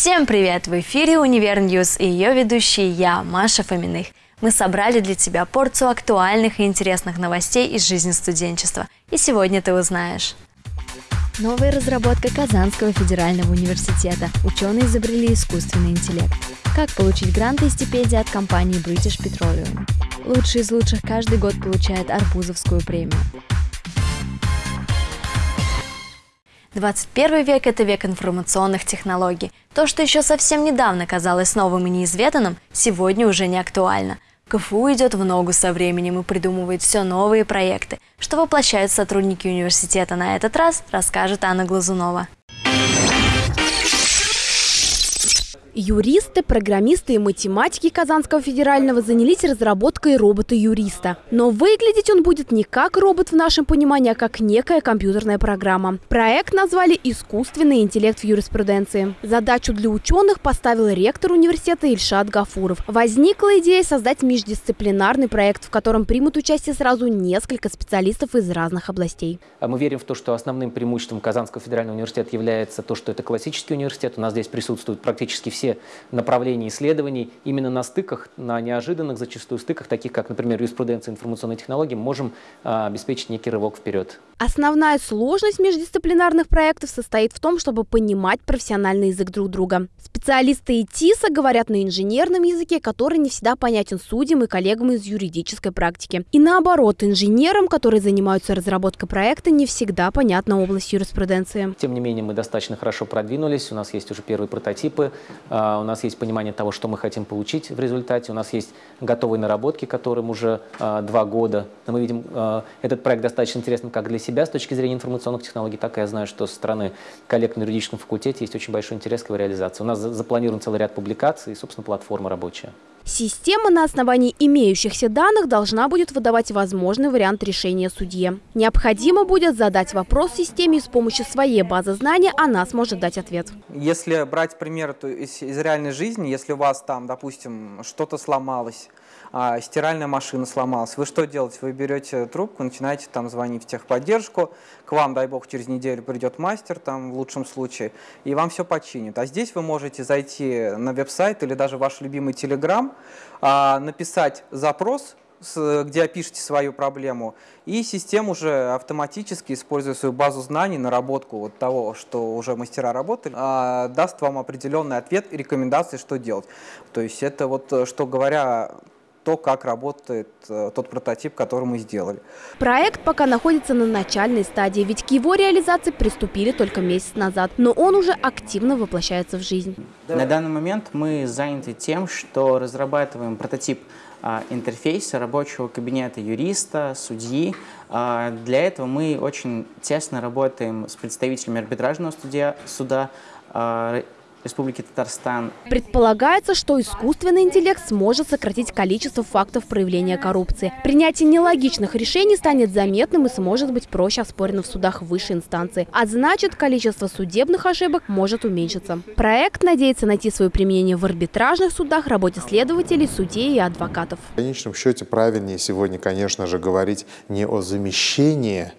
Всем привет! В эфире «Универ News» и ее ведущий я, Маша Фоминых. Мы собрали для тебя порцию актуальных и интересных новостей из жизни студенчества. И сегодня ты узнаешь. Новая разработка Казанского федерального университета. Ученые изобрели искусственный интеллект. Как получить гранты и стипендии от компании British Petroleum. Лучший из лучших каждый год получает Арбузовскую премию. 21 век – это век информационных технологий. То, что еще совсем недавно казалось новым и неизведанным, сегодня уже не актуально. КФУ идет в ногу со временем и придумывает все новые проекты. Что воплощают сотрудники университета на этот раз, расскажет Анна Глазунова. Юристы, программисты и математики Казанского федерального занялись разработкой робота-юриста. Но выглядеть он будет не как робот в нашем понимании, а как некая компьютерная программа. Проект назвали «Искусственный интеллект в юриспруденции». Задачу для ученых поставил ректор университета Ильшат Гафуров. Возникла идея создать междисциплинарный проект, в котором примут участие сразу несколько специалистов из разных областей. А мы верим в то, что основным преимуществом Казанского федерального университета является то, что это классический университет. У нас здесь присутствуют практически все все направления исследований именно на стыках, на неожиданных зачастую стыках, таких как, например, юриспруденция и информационные технологии, можем а, обеспечить некий рывок вперед. Основная сложность междисциплинарных проектов состоит в том, чтобы понимать профессиональный язык друг друга. Специалисты ИТИСа говорят на инженерном языке, который не всегда понятен судьям и коллегам из юридической практики. И наоборот, инженерам, которые занимаются разработкой проекта, не всегда понятна область юриспруденции. Тем не менее, мы достаточно хорошо продвинулись, у нас есть уже первые прототипы, у нас есть понимание того, что мы хотим получить в результате. У нас есть готовые наработки, которым уже а, два года. Мы видим, а, этот проект достаточно интересен как для себя с точки зрения информационных технологий, так и я знаю, что со стороны коллег на юридическом факультете есть очень большой интерес к его реализации. У нас запланирован целый ряд публикаций и, собственно, платформа рабочая. Система на основании имеющихся данных должна будет выдавать возможный вариант решения судье. Необходимо будет задать вопрос системе и с помощью своей базы знаний она сможет дать ответ. Если брать пример из, реальной жизни, если у вас там, допустим, что-то сломалось, а, стиральная машина сломалась, вы что делаете? Вы берете трубку, начинаете там звонить в техподдержку, к вам, дай бог, через неделю придет мастер, там в лучшем случае, и вам все починит. А здесь вы можете зайти на веб-сайт или даже ваш любимый Telegram, а, написать запрос, где опишите свою проблему, и система уже автоматически, используя свою базу знаний, наработку вот того, что уже мастера работали, а, даст вам определенный ответ и рекомендации, что делать. То есть это вот, что говоря то, как работает э, тот прототип, который мы сделали. Проект пока находится на начальной стадии, ведь к его реализации приступили только месяц назад, но он уже активно воплощается в жизнь. На данный момент мы заняты тем, что разрабатываем прототип а, интерфейса рабочего кабинета юриста, судьи. А, для этого мы очень тесно работаем с представителями арбитражного судья, суда, а, Республики Татарстан. Предполагается, что искусственный интеллект сможет сократить количество фактов проявления коррупции. Принятие нелогичных решений станет заметным и сможет быть проще оспорено в судах высшей инстанции. А значит, количество судебных ошибок может уменьшиться. Проект надеется найти свое применение в арбитражных судах, работе следователей, судей и адвокатов. В конечном счете правильнее сегодня, конечно же, говорить не о замещении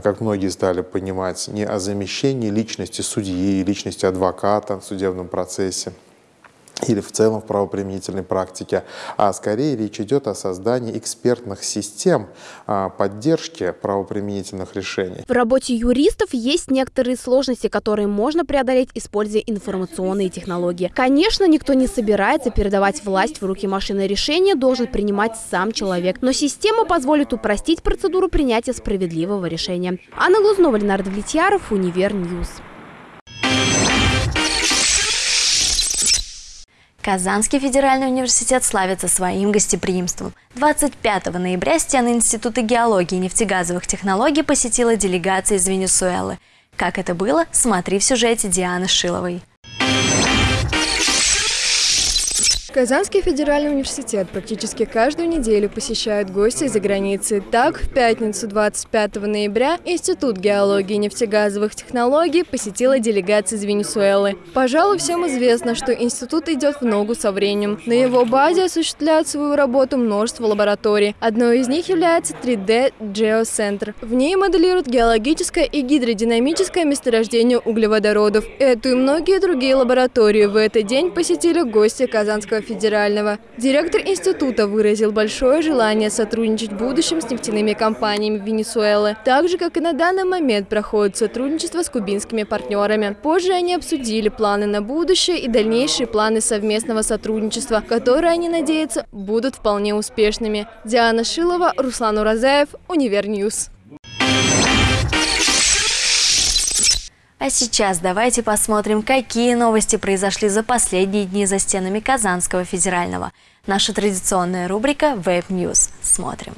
как многие стали понимать, не о замещении личности судьи, личности адвоката в судебном процессе, или в целом в правоприменительной практике, а скорее речь идет о создании экспертных систем а, поддержки правоприменительных решений. В работе юристов есть некоторые сложности, которые можно преодолеть, используя информационные технологии. Конечно, никто не собирается передавать власть в руки машины. Решение должен принимать сам человек. Но система позволит упростить процедуру принятия справедливого решения. Анна Глузнова, Ленар Давлетьяров, Универ News. Казанский федеральный университет славится своим гостеприимством. 25 ноября стены Института геологии и нефтегазовых технологий посетила делегация из Венесуэлы. Как это было, смотри в сюжете Дианы Шиловой. Казанский федеральный университет практически каждую неделю посещают гости из-за границы. Так, в пятницу 25 ноября Институт геологии и нефтегазовых технологий посетила делегация из Венесуэлы. Пожалуй, всем известно, что институт идет в ногу со временем. На его базе осуществляют свою работу множество лабораторий. Одной из них является 3D Geocenter. В ней моделируют геологическое и гидродинамическое месторождение углеводородов. Эту и многие другие лаборатории в этот день посетили гости Казанского федерального. Директор института выразил большое желание сотрудничать в будущем с нефтяными компаниями Венесуэлы, так же, как и на данный момент проходит сотрудничество с кубинскими партнерами. Позже они обсудили планы на будущее и дальнейшие планы совместного сотрудничества, которые, они надеются, будут вполне успешными. Диана Шилова, Руслан Уразаев, Универ News. А сейчас давайте посмотрим, какие новости произошли за последние дни за стенами Казанского федерального. Наша традиционная рубрика Web News. Смотрим.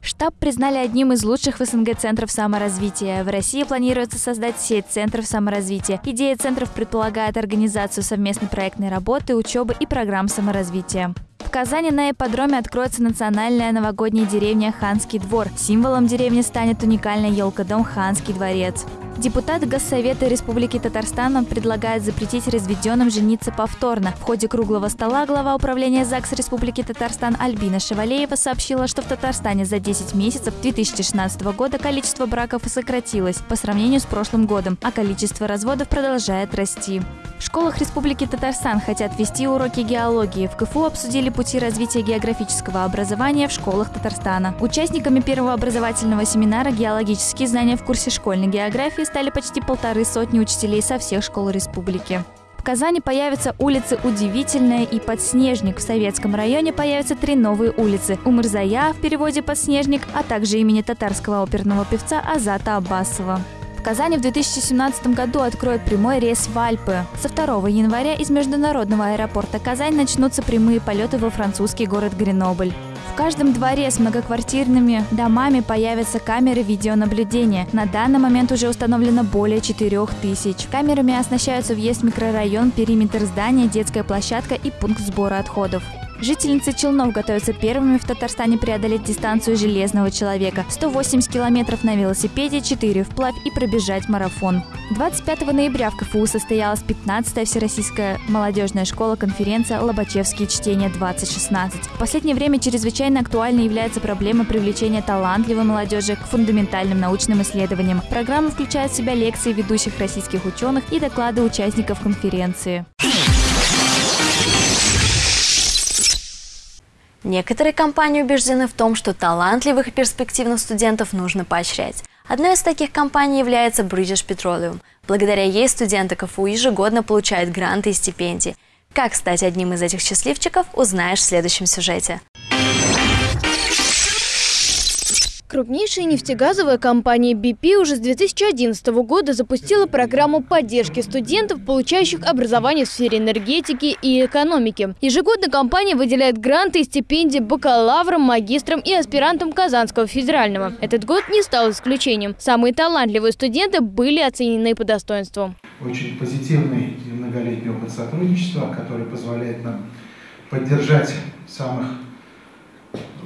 Штаб признали одним из лучших в СНГ центров саморазвития. В России планируется создать сеть центров саморазвития. Идея центров предполагает организацию совместной проектной работы, учебы и программ саморазвития. Казани на ипподроме откроется национальная новогодняя деревня Ханский двор. Символом деревни станет уникальная елка-дом Ханский дворец. Депутат Госсовета Республики Татарстан предлагает запретить разведенным жениться повторно. В ходе круглого стола глава управления ЗАГС Республики Татарстан Альбина Шевалеева сообщила, что в Татарстане за 10 месяцев 2016 года количество браков сократилось по сравнению с прошлым годом, а количество разводов продолжает расти. В школах Республики Татарстан хотят вести уроки геологии. В КФУ обсудили пути развития географического образования в школах Татарстана. Участниками первого образовательного семинара «Геологические знания в курсе школьной географии» стали почти полторы сотни учителей со всех школ республики. В Казани появятся улицы Удивительная и Подснежник. В Советском районе появятся три новые улицы. Умырзая в переводе «Подснежник», а также имени татарского оперного певца Азата Аббасова. В Казани в 2017 году откроют прямой рейс в Альпы. Со 2 января из международного аэропорта Казань начнутся прямые полеты во французский город Гренобль. В каждом дворе с многоквартирными домами появятся камеры видеонаблюдения. На данный момент уже установлено более 4 тысяч. Камерами оснащаются въезд в микрорайон, периметр здания, детская площадка и пункт сбора отходов. Жительницы Челнов готовятся первыми в Татарстане преодолеть дистанцию железного человека. 180 километров на велосипеде, 4 вплавь и пробежать марафон. 25 ноября в КФУ состоялась 15-я Всероссийская молодежная школа-конференция «Лобачевские чтения-2016». В последнее время чрезвычайно актуальной является проблема привлечения талантливой молодежи к фундаментальным научным исследованиям. Программа включает в себя лекции ведущих российских ученых и доклады участников конференции. Некоторые компании убеждены в том, что талантливых и перспективных студентов нужно поощрять. Одной из таких компаний является British Petroleum. Благодаря ей студенты КФУ ежегодно получают гранты и стипендии. Как стать одним из этих счастливчиков, узнаешь в следующем сюжете. Крупнейшая нефтегазовая компания BP уже с 2011 года запустила программу поддержки студентов, получающих образование в сфере энергетики и экономики. Ежегодно компания выделяет гранты и стипендии бакалаврам, магистрам и аспирантам Казанского федерального. Этот год не стал исключением. Самые талантливые студенты были оценены по достоинству. Очень позитивный многолетний опыт сотрудничества, который позволяет нам поддержать самых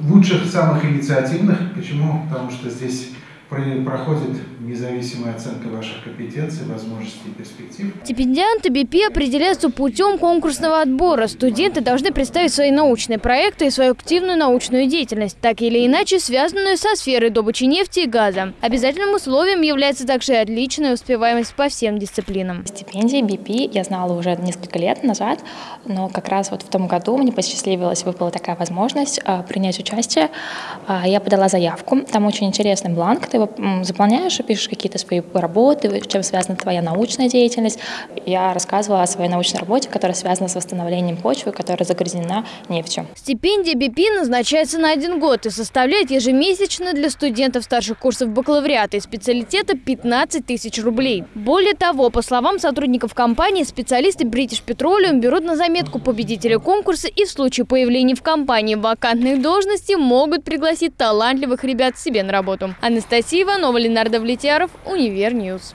лучших, самых инициативных. Почему? Потому что здесь проходит независимая оценка ваших компетенций, возможностей и перспектив. Стипендианты БП определяются путем конкурсного отбора. Студенты должны представить свои научные проекты и свою активную научную деятельность, так или иначе связанную со сферой добычи нефти и газа. Обязательным условием является также отличная успеваемость по всем дисциплинам. Стипендии BP я знала уже несколько лет назад, но как раз вот в том году мне посчастливилось, выпала такая возможность а, принять участие. А, я подала заявку, там очень интересный бланк, ты заполняешь и пишешь какие-то свои работы, чем связана твоя научная деятельность. Я рассказывала о своей научной работе, которая связана с восстановлением почвы, которая загрязнена нефтью. Стипендия BP назначается на один год и составляет ежемесячно для студентов старших курсов бакалавриата и специалитета 15 тысяч рублей. Более того, по словам сотрудников компании, специалисты British Petroleum берут на заметку победителя конкурса и в случае появления в компании вакантных должностей могут пригласить талантливых ребят себе на работу. Анастасия Иванова, Ленар Давлетьяров, Универ News.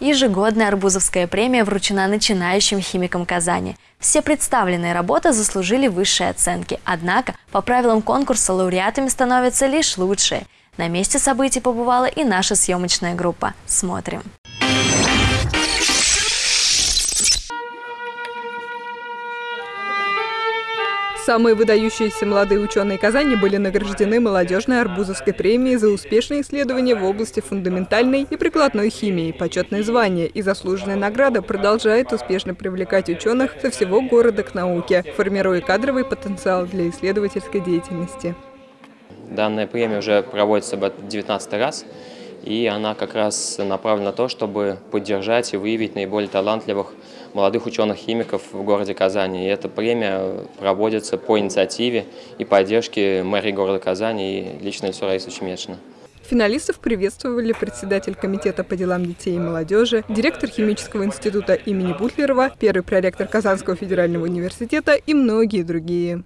Ежегодная Арбузовская премия вручена начинающим химикам Казани. Все представленные работы заслужили высшие оценки, однако по правилам конкурса лауреатами становятся лишь лучшие. На месте событий побывала и наша съемочная группа. Смотрим. Самые выдающиеся молодые ученые Казани были награждены молодежной Арбузовской премией за успешные исследования в области фундаментальной и прикладной химии. Почетное звание и заслуженная награда продолжает успешно привлекать ученых со всего города к науке, формируя кадровый потенциал для исследовательской деятельности. Данная премия уже проводится в 19 раз, и она как раз направлена на то, чтобы поддержать и выявить наиболее талантливых молодых ученых-химиков в городе Казани. И эта премия проводится по инициативе и поддержке мэрии города Казани и лично лицо Раисы Чемечина. Финалистов приветствовали председатель Комитета по делам детей и молодежи, директор Химического института имени Бутлерова, первый проректор Казанского федерального университета и многие другие.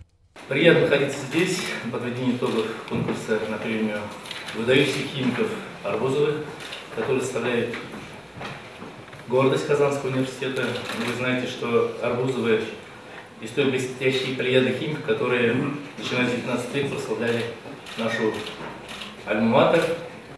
Приятно находиться здесь, подведение итогов конкурса на премию выдающихся химиков Арбузовых, который составляет гордость Казанского университета. Вы знаете, что Арбузовы из той блестящей плеяды химиков, которые, начиная с 19 века, прославляли нашу альма-матер.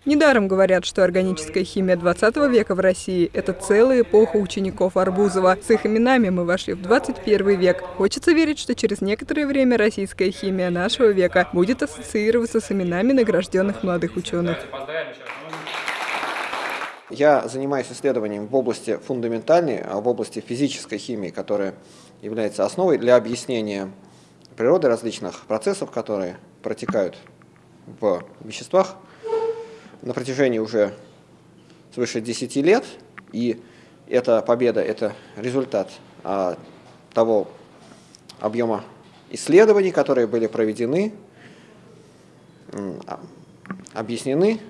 Недаром говорят, что органическая химия 20 века в России – это целая эпоха учеников Арбузова. С их именами мы вошли в 21 век. Хочется верить, что через некоторое время российская химия нашего века будет ассоциироваться с именами награжденных молодых ученых. Я занимаюсь исследованием в области фундаментальной, а в области физической химии, которая является основой для объяснения природы различных процессов, которые протекают в веществах на протяжении уже свыше 10 лет. И эта победа – это результат а, того объема исследований, которые были проведены, а, объяснены,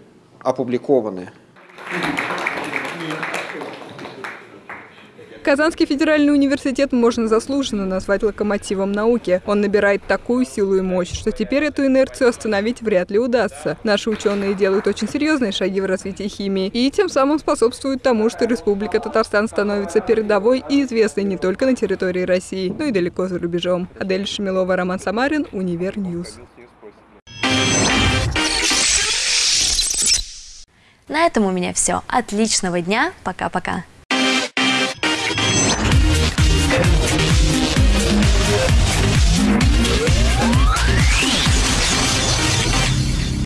опубликованы. Казанский федеральный университет можно заслуженно назвать локомотивом науки. Он набирает такую силу и мощь, что теперь эту инерцию остановить вряд ли удастся. Наши ученые делают очень серьезные шаги в развитии химии и тем самым способствуют тому, что Республика Татарстан становится передовой и известной не только на территории России, но и далеко за рубежом. Адель Шамилова, Роман Самарин, Универ News. На этом у меня все. Отличного дня. Пока-пока.